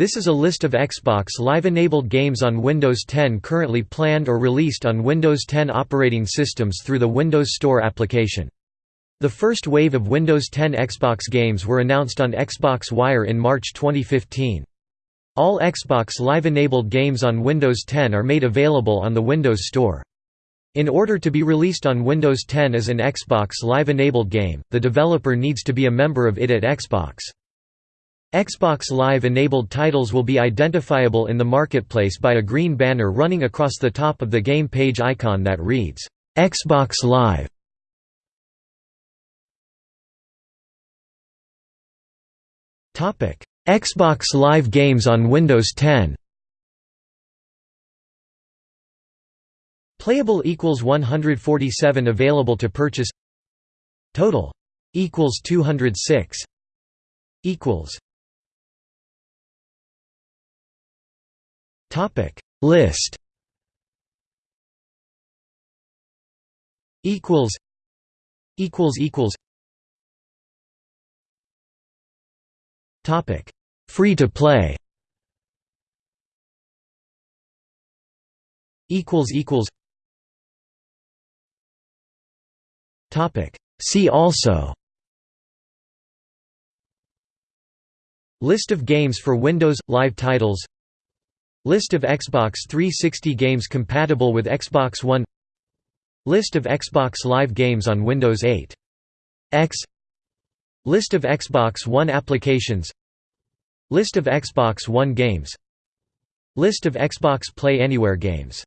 This is a list of Xbox Live-enabled games on Windows 10 currently planned or released on Windows 10 operating systems through the Windows Store application. The first wave of Windows 10 Xbox games were announced on Xbox Wire in March 2015. All Xbox Live-enabled games on Windows 10 are made available on the Windows Store. In order to be released on Windows 10 as an Xbox Live-enabled game, the developer needs to be a member of ID@Xbox. Xbox Live-enabled titles will be identifiable in the marketplace by a green banner running across the top of the game page icon that reads, "'Xbox Live". Xbox Live games on Windows 10 Playable equals 147 available to purchase. Total equals 206 equals Topic. List. Equals. Equals equals. Topic. Free to play. Equals equals. Topic. See also. List of games for Windows Live titles List of Xbox 360 games compatible with Xbox One. List of Xbox Live games on Windows 8 X. List of Xbox One applications. List of Xbox One games. List of Xbox Play Anywhere games